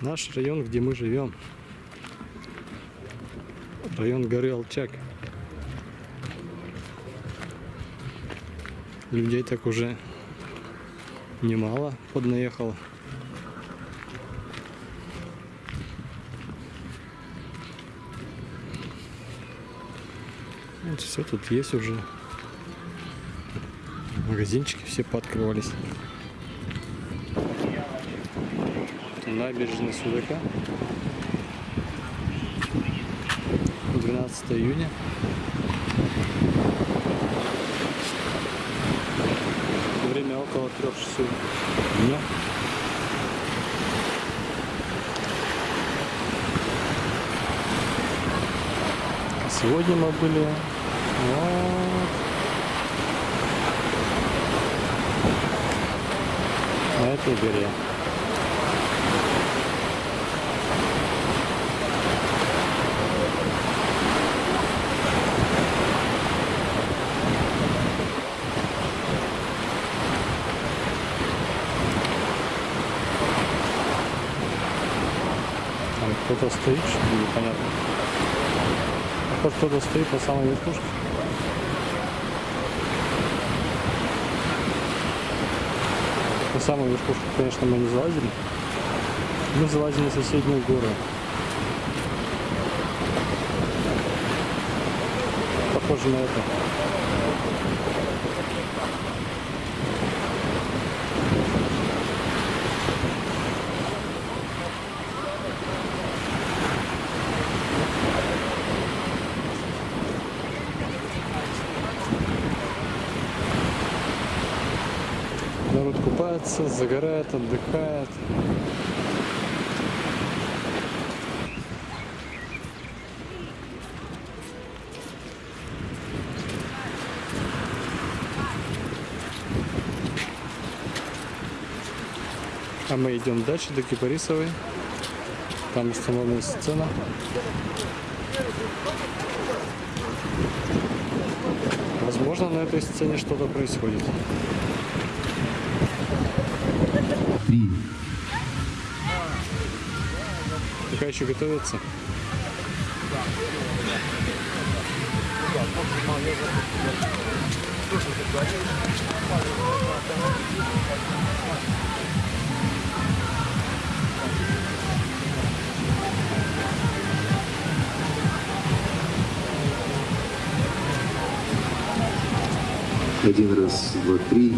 Наш район, где мы живем. Район горы Алчак. Людей так уже немало поднаехало. Вот все тут есть уже. Магазинчики все пооткрывались. Набережная Судака. 12 июня. Время около трех часов дня. Сегодня мы были вот на этой горе. Там кто-то стоит, что непонятно. Похоже, кто-то стоит по самой верхушке. На самую верхушку, конечно, мы не залазили. Мы залазили на соседнюю гору. Похоже на это. Народ купается, загорает, отдыхает. А мы идем дальше до Кипарисовой. Там установлена сцена. Возможно, на этой сцене что-то происходит. Три, Пока еще готовятся. один раз, два, три,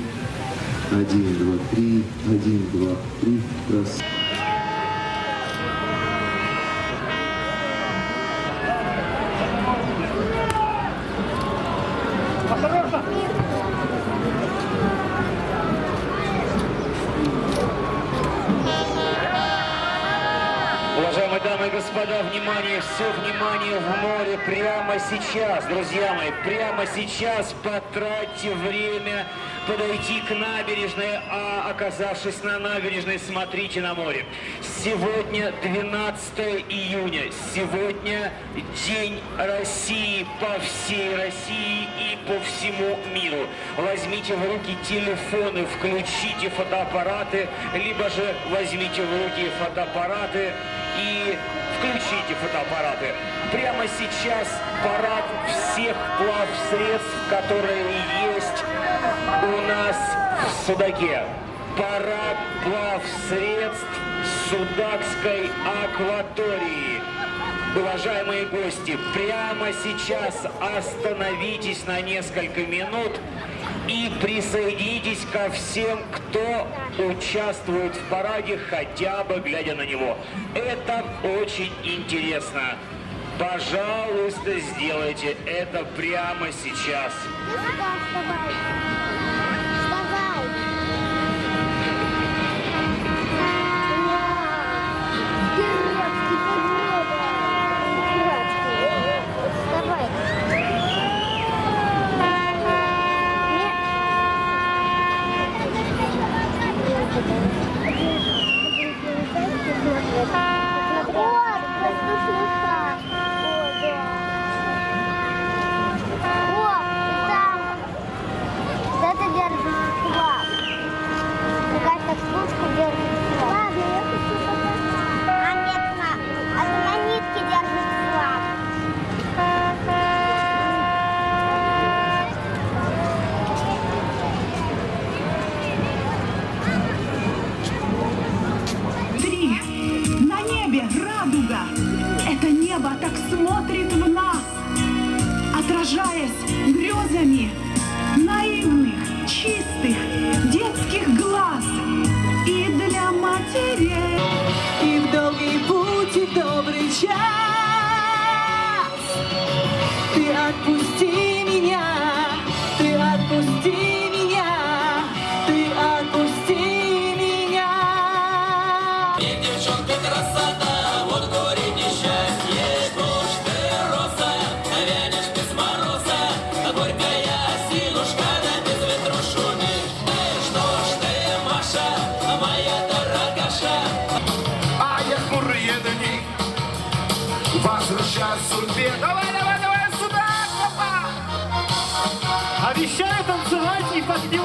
один, два, три, один, два, три, раз. Господа, внимание, все внимание в море прямо сейчас, друзья мои, прямо сейчас потратьте время подойти к набережной, а оказавшись на набережной, смотрите на море. Сегодня 12 июня, сегодня День России по всей России и по всему миру. Возьмите в руки телефоны, включите фотоаппараты, либо же возьмите в руки фотоаппараты и включите фотоаппараты. Прямо сейчас парад всех плавсредств, которые есть у нас в Судаке. Парад плавсредств Судакской акватории. Уважаемые гости, прямо сейчас остановитесь на несколько минут и присоединитесь ко всем, кто участвует в параде, хотя бы глядя на него. Это очень интересно. Пожалуйста, сделайте это прямо сейчас. поражаясь грезами наивных, чистых детских глаз и для матери и в долгий путь, и добрый час ты отпусти. Обещаю танцевать и подпевать.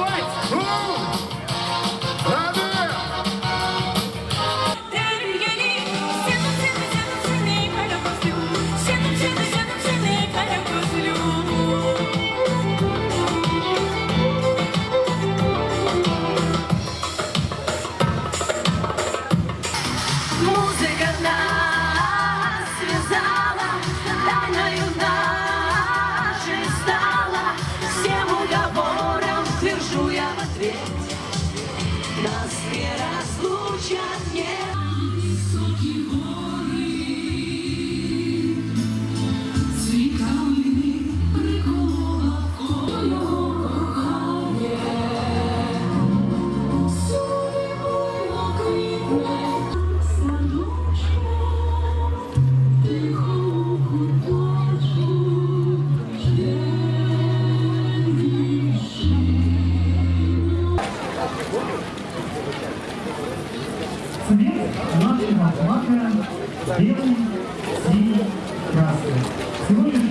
Gracias.